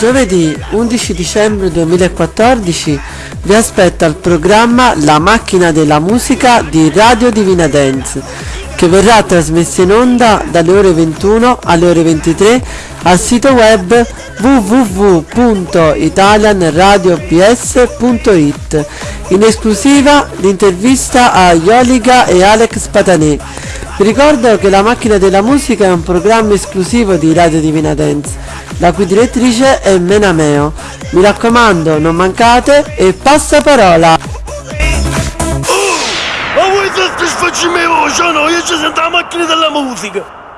Giovedì 11 dicembre 2014 vi aspetta il programma La macchina della musica di Radio Divina Dance che verrà trasmesso in onda dalle ore 21 alle ore 23 al sito web www.italianradiops.it in esclusiva l'intervista a Ioliga e Alex Patanè. Vi ricordo che La macchina della musica è un programma esclusivo di Radio Divina Dance, la cui direttrice è Menameo. Mi raccomando, non mancate e passa parola! Ma voi voce, no? Io ci sento la macchina della musica!